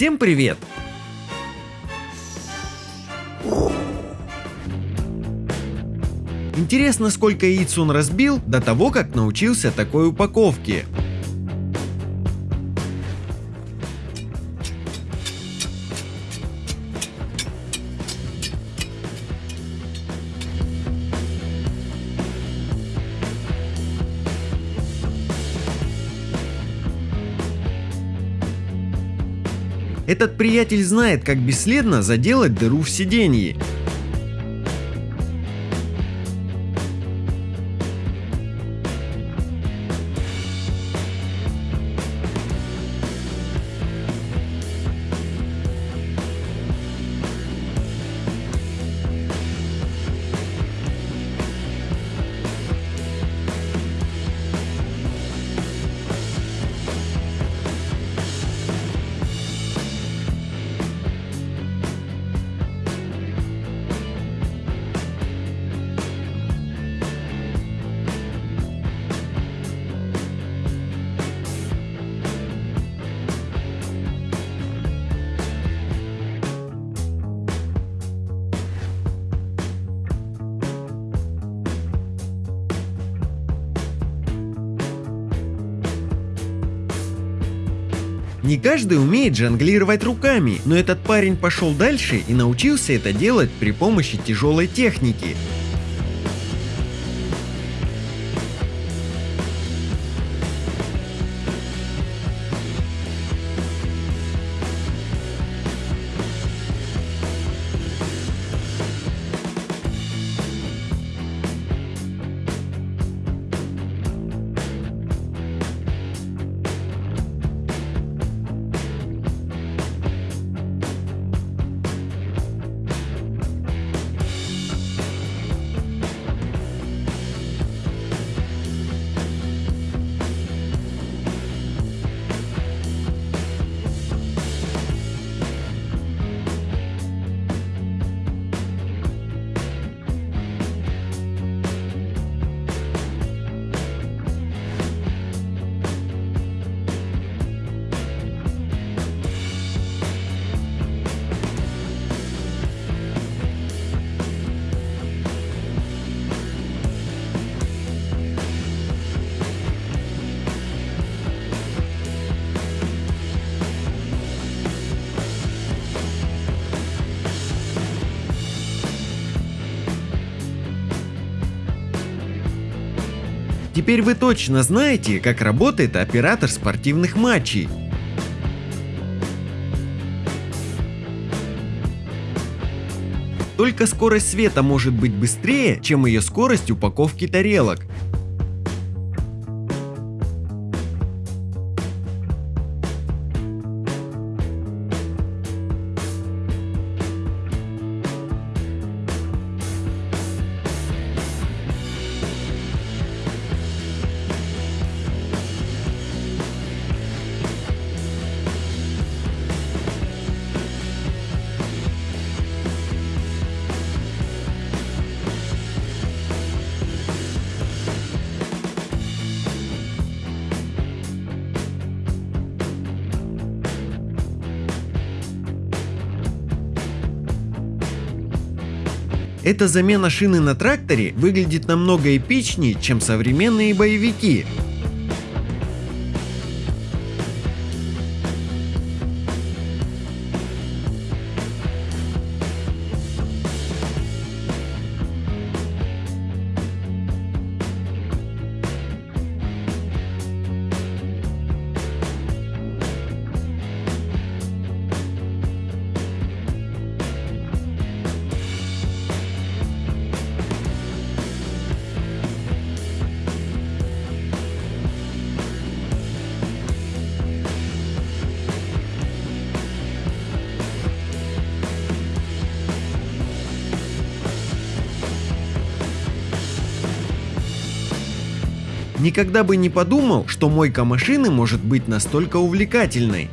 Всем привет! Интересно, сколько яиц он разбил до того, как научился такой упаковке. Этот приятель знает, как бесследно заделать дыру в сиденье. Не каждый умеет жонглировать руками, но этот парень пошел дальше и научился это делать при помощи тяжелой техники. Теперь вы точно знаете, как работает оператор спортивных матчей. Только скорость света может быть быстрее, чем ее скорость упаковки тарелок. Эта замена шины на тракторе выглядит намного эпичнее, чем современные боевики. Никогда бы не подумал, что мойка машины может быть настолько увлекательной.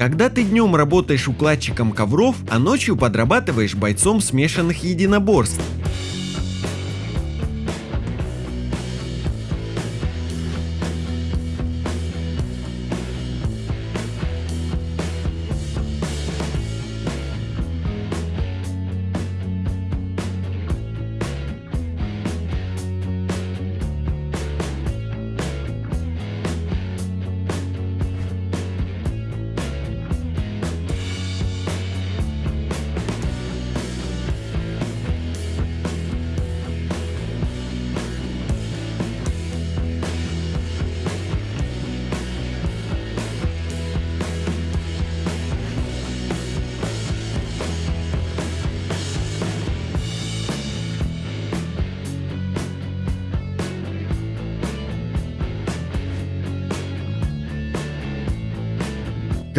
Когда ты днем работаешь укладчиком ковров, а ночью подрабатываешь бойцом смешанных единоборств.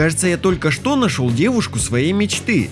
Кажется, я только что нашел девушку своей мечты.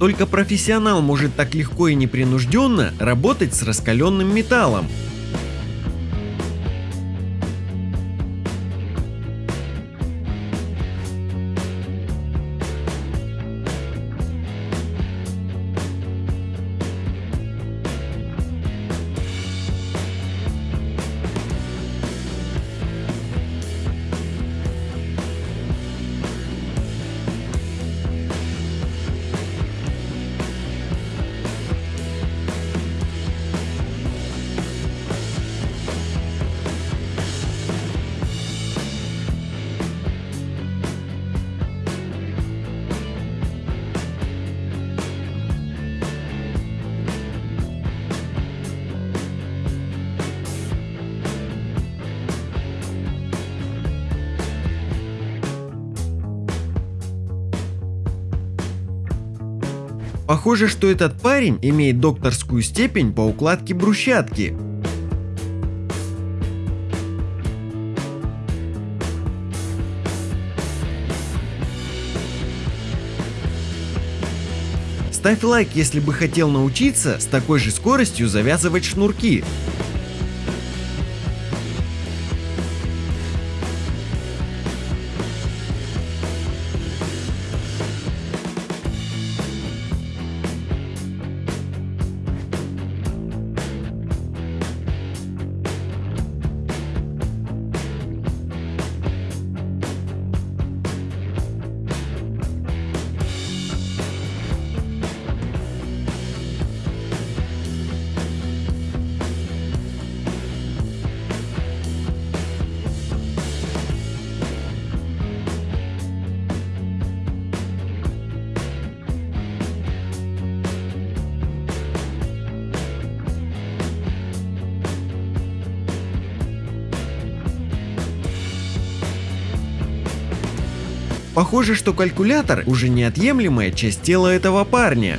Только профессионал может так легко и непринужденно работать с раскаленным металлом. Похоже, что этот парень имеет докторскую степень по укладке брусчатки. Ставь лайк, если бы хотел научиться с такой же скоростью завязывать шнурки. Похоже, что калькулятор уже неотъемлемая часть тела этого парня.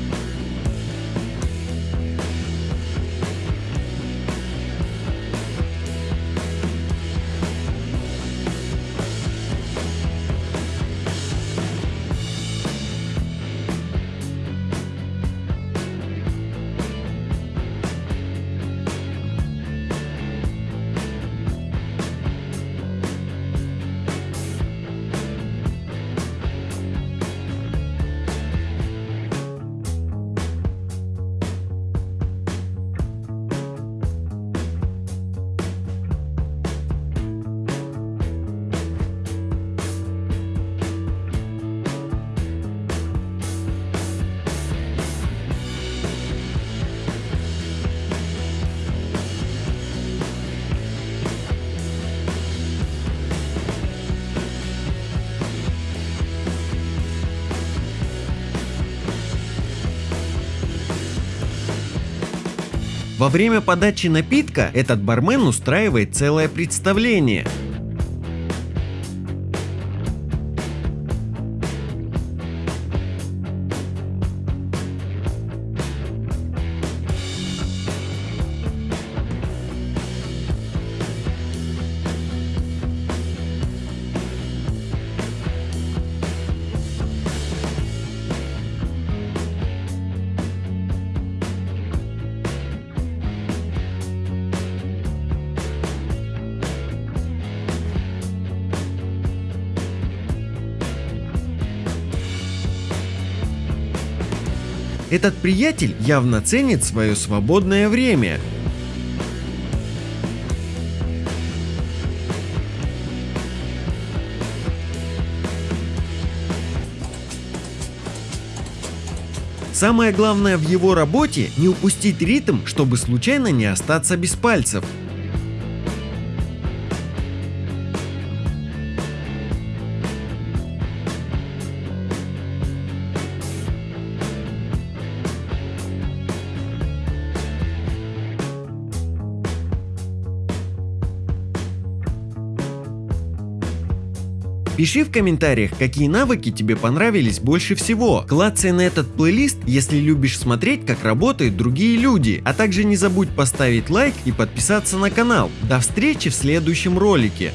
Во время подачи напитка этот бармен устраивает целое представление. Этот приятель явно ценит свое свободное время. Самое главное в его работе не упустить ритм, чтобы случайно не остаться без пальцев. Пиши в комментариях, какие навыки тебе понравились больше всего. Клацай на этот плейлист, если любишь смотреть, как работают другие люди. А также не забудь поставить лайк и подписаться на канал. До встречи в следующем ролике.